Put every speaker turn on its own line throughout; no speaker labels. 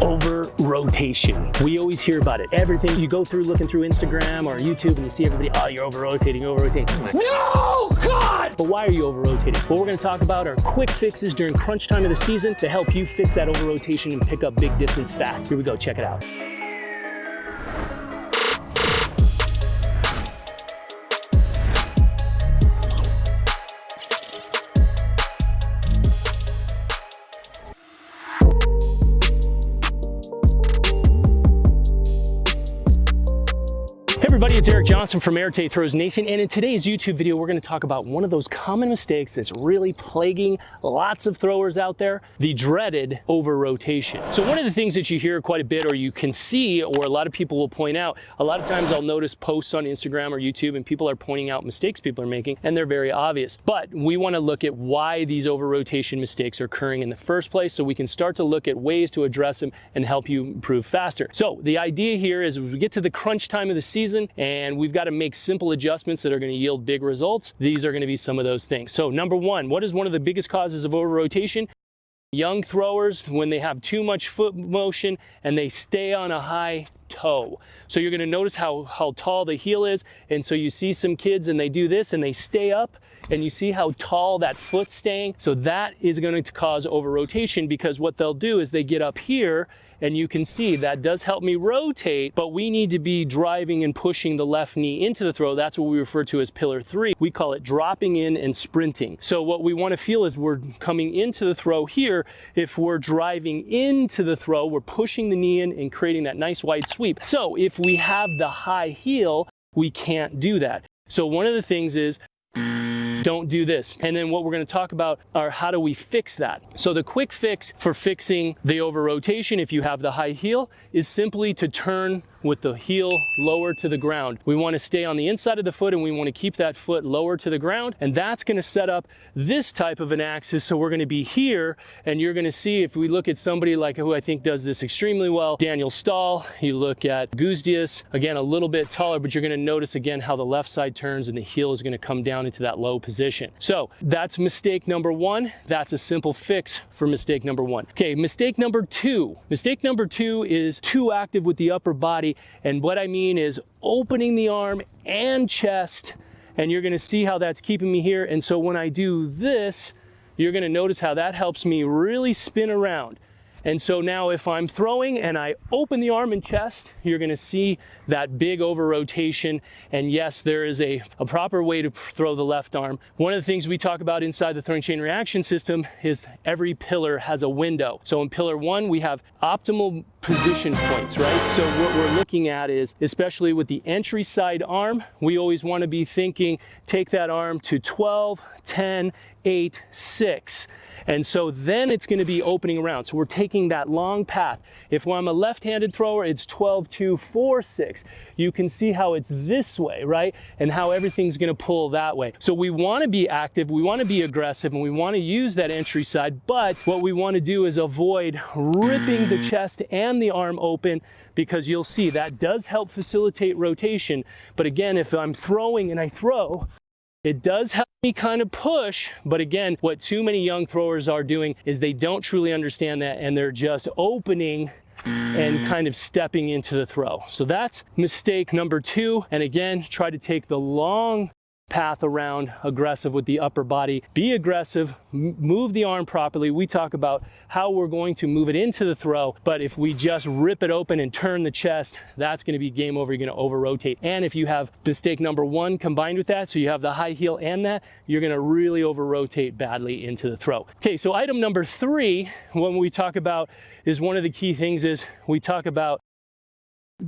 over rotation. We always hear about it. Everything you go through looking through Instagram or YouTube and you see everybody, oh, you're over rotating, over rotating. Like, no, God! But why are you over rotating? What we're gonna talk about are quick fixes during crunch time of the season to help you fix that over rotation and pick up big distance fast. Here we go, check it out. Everybody, it's Eric Johnson from Arete Throws Nation, and in today's YouTube video, we're gonna talk about one of those common mistakes that's really plaguing lots of throwers out there, the dreaded over rotation. So one of the things that you hear quite a bit, or you can see, or a lot of people will point out, a lot of times I'll notice posts on Instagram or YouTube, and people are pointing out mistakes people are making, and they're very obvious. But we wanna look at why these over rotation mistakes are occurring in the first place, so we can start to look at ways to address them and help you improve faster. So the idea here is we get to the crunch time of the season, and we've got to make simple adjustments that are going to yield big results. These are going to be some of those things. So number one, what is one of the biggest causes of over rotation? Young throwers, when they have too much foot motion and they stay on a high toe. So you're gonna notice how, how tall the heel is. And so you see some kids and they do this and they stay up and you see how tall that foot's staying. So that is going to cause over rotation because what they'll do is they get up here and you can see that does help me rotate, but we need to be driving and pushing the left knee into the throw. That's what we refer to as pillar three. We call it dropping in and sprinting. So what we want to feel is we're coming into the throw here. If we're driving into the throw, we're pushing the knee in and creating that nice wide sweep. So if we have the high heel, we can't do that. So one of the things is don't do this. And then what we're gonna talk about are how do we fix that? So the quick fix for fixing the over rotation, if you have the high heel, is simply to turn with the heel lower to the ground. We want to stay on the inside of the foot and we want to keep that foot lower to the ground and that's going to set up this type of an axis so we're going to be here and you're going to see if we look at somebody like who I think does this extremely well, Daniel Stahl, you look at Gudzius, again a little bit taller but you're going to notice again how the left side turns and the heel is going to come down into that low position. So that's mistake number one. That's a simple fix for mistake number one. Okay, mistake number two. Mistake number two is too active with the upper body and what I mean is opening the arm and chest. And you're gonna see how that's keeping me here. And so when I do this, you're gonna notice how that helps me really spin around. And so now if I'm throwing and I open the arm and chest, you're gonna see that big over rotation. And yes, there is a, a proper way to throw the left arm. One of the things we talk about inside the throwing chain reaction system is every pillar has a window. So in pillar one, we have optimal position points, right? So what we're looking at is, especially with the entry side arm, we always wanna be thinking, take that arm to 12, 10, 8, 6. And so then it's gonna be opening around. So we're taking that long path. If I'm a left-handed thrower, it's 12, 2, 4, 6. You can see how it's this way, right? And how everything's gonna pull that way. So we wanna be active, we wanna be aggressive, and we wanna use that entry side, but what we wanna do is avoid ripping the chest and the arm open because you'll see that does help facilitate rotation. But again, if I'm throwing and I throw, it does help me kind of push, but again, what too many young throwers are doing is they don't truly understand that and they're just opening and mm. kind of stepping into the throw. So that's mistake number two. And again, try to take the long path around aggressive with the upper body. Be aggressive, move the arm properly. We talk about how we're going to move it into the throw, but if we just rip it open and turn the chest, that's gonna be game over. You're gonna over rotate. And if you have mistake number one combined with that, so you have the high heel and that, you're gonna really over rotate badly into the throw. Okay, so item number three, when we talk about is one of the key things is we talk about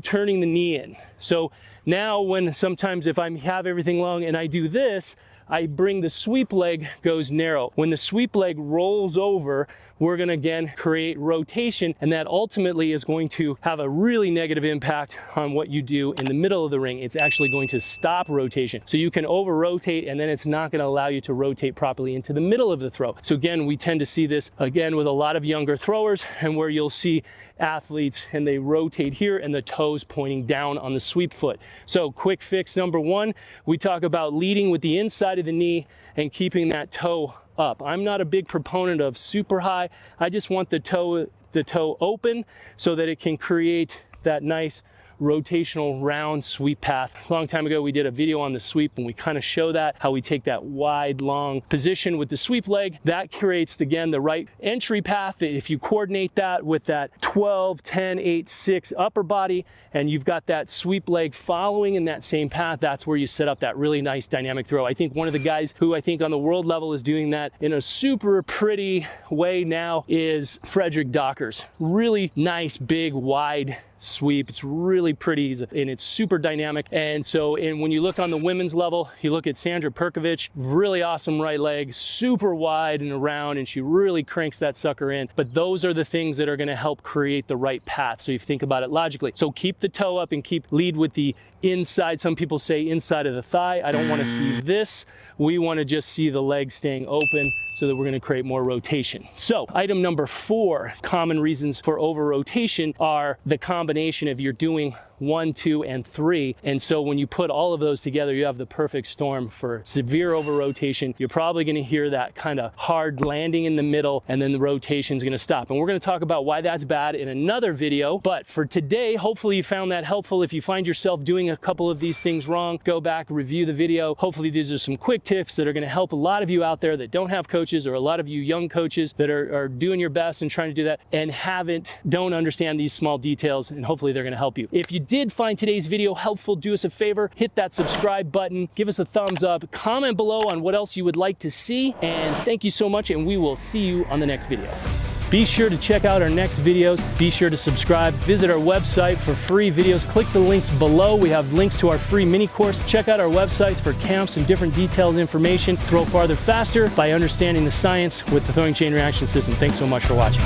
turning the knee in. So now when sometimes if I have everything long and I do this, I bring the sweep leg goes narrow. When the sweep leg rolls over, we're gonna again create rotation and that ultimately is going to have a really negative impact on what you do in the middle of the ring. It's actually going to stop rotation. So you can over rotate and then it's not gonna allow you to rotate properly into the middle of the throw. So again, we tend to see this again with a lot of younger throwers and where you'll see athletes and they rotate here and the toes pointing down on the sweep foot. So quick fix number one, we talk about leading with the inside of the knee and keeping that toe up. I'm not a big proponent of super high. I just want the toe the toe open so that it can create that nice rotational round sweep path. A long time ago, we did a video on the sweep and we kind of show that, how we take that wide, long position with the sweep leg. That creates, again, the right entry path. If you coordinate that with that 12, 10, 8, 6 upper body, and you've got that sweep leg following in that same path, that's where you set up that really nice dynamic throw. I think one of the guys who I think on the world level is doing that in a super pretty way now is Frederick Dacres. Really nice, big, wide sweep. It's really pretty and it's super dynamic. And so, and when you look on the women's level, you look at Sandra Perkovic, really awesome right leg, super wide and around, and she really cranks that sucker in. But those are the things that are gonna help create the right path. So you think about it logically. So keep the toe up and keep lead with the inside. Some people say inside of the thigh. I don't wanna see this. We wanna just see the leg staying open so that we're gonna create more rotation. So item number four, common reasons for over rotation are the combination of you're doing one, two, and three. And so when you put all of those together, you have the perfect storm for severe over rotation. You're probably gonna hear that kind of hard landing in the middle and then the rotation is gonna stop. And we're gonna talk about why that's bad in another video. But for today, hopefully you found that helpful. If you find yourself doing a couple of these things wrong, go back, review the video. Hopefully these are some quick tips that are gonna help a lot of you out there that don't have coaches or a lot of you young coaches that are, are doing your best and trying to do that and haven't, don't understand these small details and hopefully they're gonna help you. If you did find today's video helpful, do us a favor, hit that subscribe button, give us a thumbs up, comment below on what else you would like to see, and thank you so much, and we will see you on the next video. Be sure to check out our next videos. Be sure to subscribe. Visit our website for free videos. Click the links below. We have links to our free mini course. Check out our websites for camps and different detailed information. Throw farther faster by understanding the science with the throwing chain reaction system. Thanks so much for watching.